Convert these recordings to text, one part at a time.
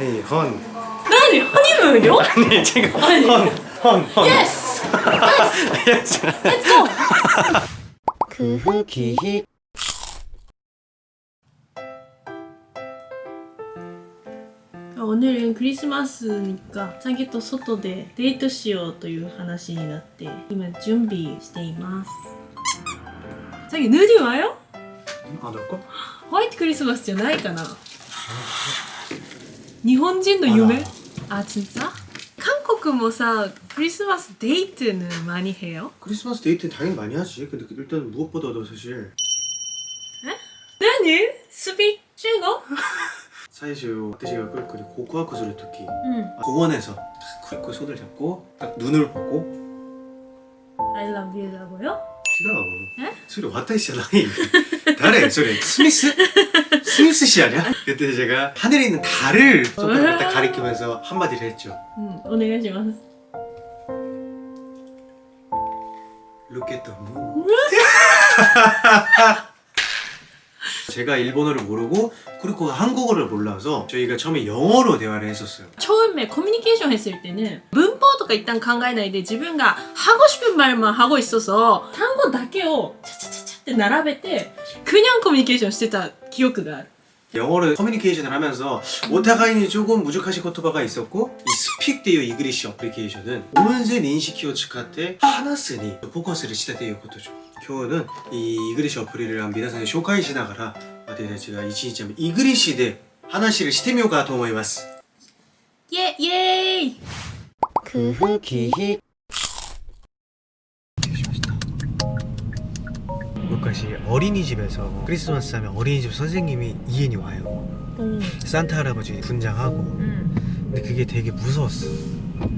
헤이 헌 何ハニムーンよ 아니 지금 아니. 헌헌헌 예스 렛츠 고 그흐 기히 오늘은 크리스마스니까 자기と外でデートしようという話になって今準備しています자기ヌディワよ 아 너거? ホワイトクリスマスじゃないかな 日本人の夢あ진짜韓国もさクリスマスデート는 많이 해요? 크리스마스 데이트 당연히 많이 하지 근데 일단 무엇보다도 사실何スピ中国 사실 아저씨가 꿀꿀이 고쿠하쿠 소리 듣기 응 공원에서 딱 꿀꿀 손을 잡고 딱 눈을 보고 I love you라고요? 싫어 에? 소리 왔다 있잖아 달에 소리 스미스? 스미스 씨 아니야? 그때 제가 하늘에 있는 달을 손가락으로 딱 가리키면서 한마디를 했죠 うんお願いします Look at the moon 제가 일본어를 모르고 쿠리코가 한국어를 몰라서 저희가 처음에 영어로 대화를 했었어요 처음에 커뮤니케이션 했을 때는 문법と か 일단 考えないで自分が 하고 싶은 말만 하고 있어서 단어 だけを 차차차차 って並べて 그냥 커뮤니케이션 してた記憶がある 영어로 커뮤니케이션을 하면서 오타가이니 조금 무적하신 코토바가 있었고 이 스픽 데이어 이그리시 어플리케이션은 온센 인식키を使って話すにフォーカス를したということ죠今日の이 이그리시 어플을皆さんに紹介しながら私たちが一日目イグリッシュで話をしてみようかと思います 예, 예이 그 흑이 여기까지 어린이집에서 크리스마스 하면 어린이집 선생님이 이인이 와요. 오. 산타 할아버지 분장하고. 음. 근데 그게 되게 무서웠어.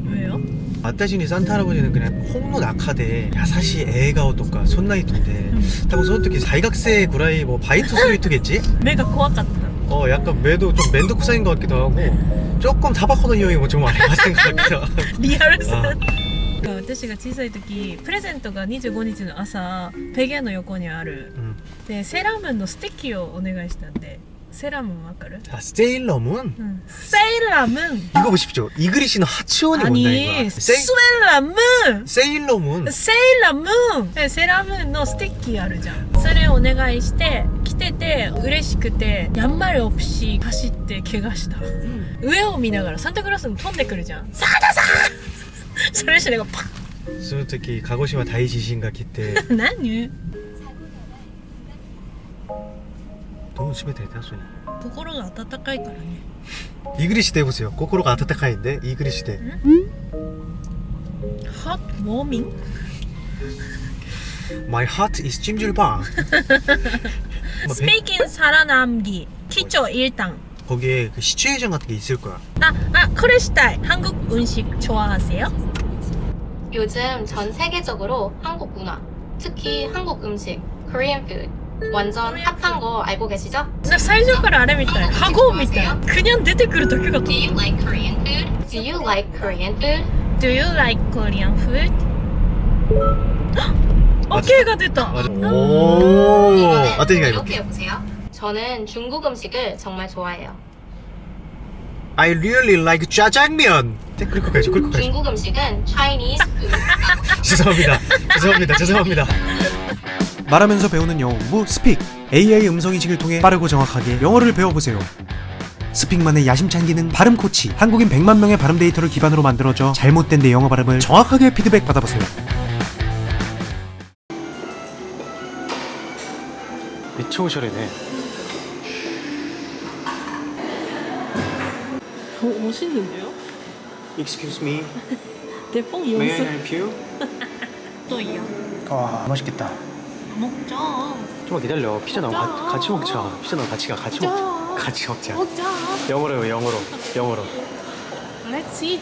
왜요? 아따신이 산타 할아버지는 그냥 홍로 낙하대. 야사시 애가 어떨까 손나이토인데. 음. 타고 손톱이 사이각세 구라이 뭐 바이트 소리토겠지? 매가 고압 같아. 어 약간 매도 좀 맨도 코사인 것 같기도 하고. 조금 타바코의匂いも좀 알아봤던 것 같기도 하고 リアルさあ私が小さい時プレゼントが25日の朝ペゲの横にある 음. でセーラームーンのステッキをお願いしたんでセーラームーンわかる 자 세일러문 うんセーラームーン 이거 보십시오 이글리시는 하치원이 온다 아니 이거 スエラムーン 세일러문 セーラームーンでセーラームーンのステッキあるじゃんそれをお願いして来てて嬉しくてやんまり없이走って怪我した、 上を見ながらサンタクロースに飛んでくるじゃんサンタさんそれしてなんかパ 솔직히 가고시마 다이지신가 기때 ッ何 너무 집에 대다 소니 心が温かいからね 이글리시 대 보세요 코코로가 아타타카인데 이글리시 대 핫 워밍? My heart is 찜질방 뭐 배- 스페이킹 살아남기 기초 1당 거기에 그 시츄에이션 같은 게 있을 거야 아! 아! 코레시탈! 한국 음식 좋아하세요? 요즘 전 세계적으로 한국 문화, 특히 한국 음식, Korean food 완전 핫한 거 알고 계시죠? 나 사이즈가 아래미다 하고 미다 그냥 내댓글을 더 키가 Do you like Korean food? Do you like Korean food? Do you like Korean food? 어, 오케이가 됐다. 맞아. 음. 오. 아뜨니까 이렇게 보세요. 저는 중국 음식을 정말 좋아해요. I really like 짜장면. 네, 끌고 가야죠 끌고 가야죠 중국 음식은 Chinese food. 죄송합니다. 죄송합니다. 죄송합니다. 말하면서 배우는 영어 공부 스픽. AI 음성 인식을 통해 빠르고 정확하게 영어를 배워보세요. 스픽만의 야심찬 기능 발음 코치. 한국인 100만 명의 발음 데이터를 기반으로 만들어져 잘못된 내 영어 발음을 정확하게 피드백 받아보세요. 미쳐 오셔래네 멋있는데요? Excuse me, 대뽕 may I 연습 help you? 또이요 와 맛있겠다 먹자 좀만 기다려 피자 가- 같이 먹자 피자 나오고 같이 가 같이 먹자 같이 먹자 먹자 영어로 영어로 영어로 Let's eat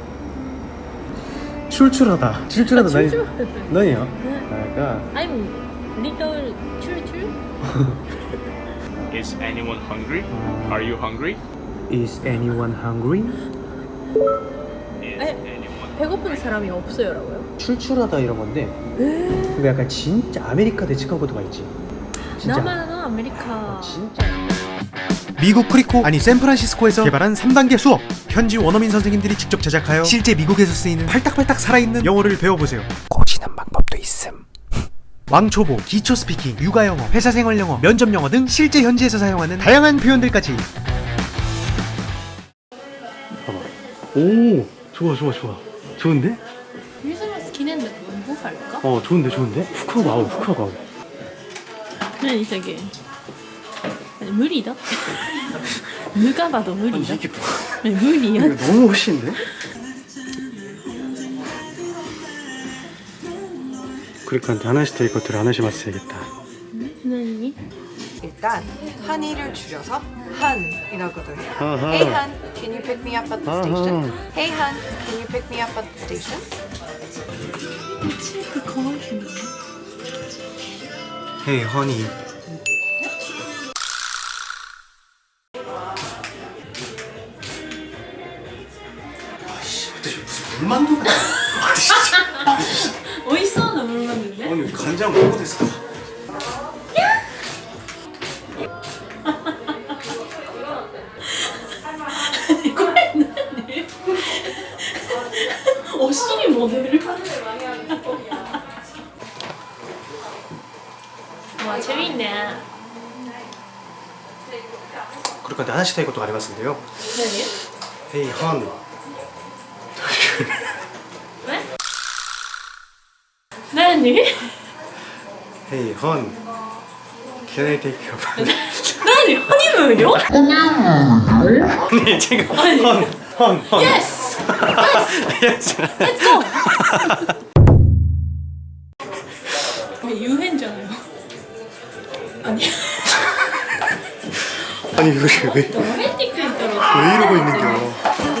출출하다 출출하다 나니 출 너니요? ね 그러니까 I'm little 출출 Is anyone hungry? Are you hungry? Is anyone hungry? Is anyone 배고픈 사람이 없어요라고요? 출출하다 이런 건데 에그 약간 진짜 아메리카 대치한 것도 있지 진짜 남아는 아메리카 진짜 미국 크리코 아니 샌프란시스코에서 개발한 3단계 수업. 현지 원어민 선생님들이 직접 제작하여 실제 미국에서 쓰이는 팔딱팔딱 살아있는 영어를 배워보세요. 고지는 방법도 있음. 왕초보, 기초 스피킹, 육아 영어, 회사 생활 영어, 면접 영어 등 실제 현지에서 사용하는 다양한 표현들까지. 봐봐. 오 좋아 좋아 좋아. 좋은데? 크리스마스 기념일 뭐 할까? 어 좋은데 좋은데? 후크가 아우 후크가 아우 何저게 無理だ누가 봐도無理だ 이게 뭐 네,無理や 이거 너무 멋있는데? 그러니까 하나씩 될 것들을 하나씩 맞춰야겠다 何 일단 한이를 줄여서 한이라고도 해요. 아하. Hey Han, can you pick me up at the 아하. station? Hey Han, can you pick me up at the station? チークかわいいね Hey honey 무슨 물 만든 거야 美味しそうなものなんだよね 아니 간장 먹고 됐어 これ何お尻モデルわ재밌네 그러니까 하나씩 될 것도 아りますんでよ 何 Hey hon Honey? Hey, Hon. Can I take your money? 아니, 허니문요? 아니, 지금 Hon, Hon, Hon. Yes! Yes! Let's go! 아니, 유행잖아요. 아니. 아니, 이거 왜, 너무 핸디크인 줄왜 이러고 있는 거야?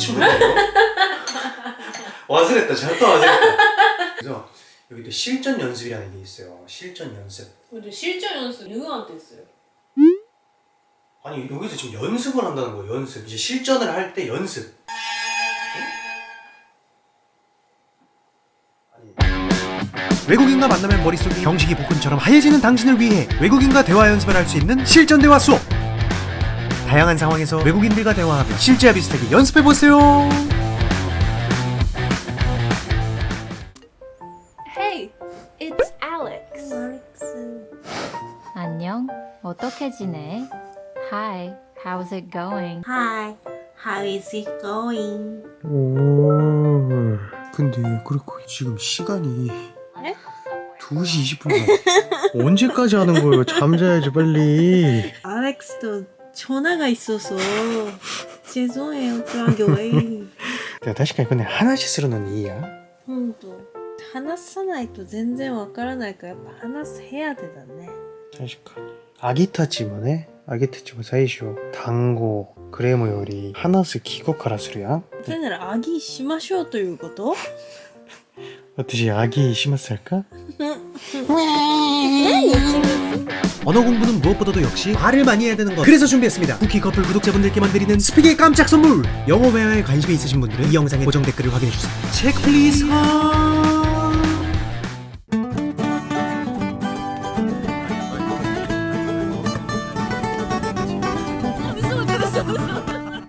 시청자네요. 와스랬다. 잘또 와스랬다. 그래서 여기 또 실전 연습이라는 게 있어요. 실전 연습. 근데 실전 연습 누구한테 했어요? 아니 여기서 지금 연습을 한다는 거예요. 연습. 이제 실전을 할 때 연습. 외국인과 만나면 머릿속이 경식이 볶음처럼 하얘지는 당신을 위해 외국인과 대화 연습을 할 수 있는 실전 대화 수업. 다양한 상황에서 외국인들과 대화하며 실제와 비슷하게 연습해 보세요. Hey, it's Alex. 안녕. 어떻게 지내? Hi. How's it going? Hi, how is it going? 오, 근데 그리고 지금 시간이 2시 20분 언제까지 하는 거예요? 잠자야지 빨리 알렉스도 전화가 있어서 죄송해요, 그랑교회. 確かにこれね話するのにいいや本当話さないと全然わからないからやっぱ話す部屋でだね。確かにアギたちもねアギたちも最初単語 クレームより話す聞こからするやんそれならアギしましょうということ私아기 심었을까? 언어 공부는 무엇보다도 역시 말을 많이 해야 되는 것. 그래서 준비했습니다. 쿠키 커플 구독자분들께만 드리는 Speak의 깜짝 선물. 영어 회화에 관심이 있으신 분들은 이 영상의 고정 댓글을 확인해주세요. Check please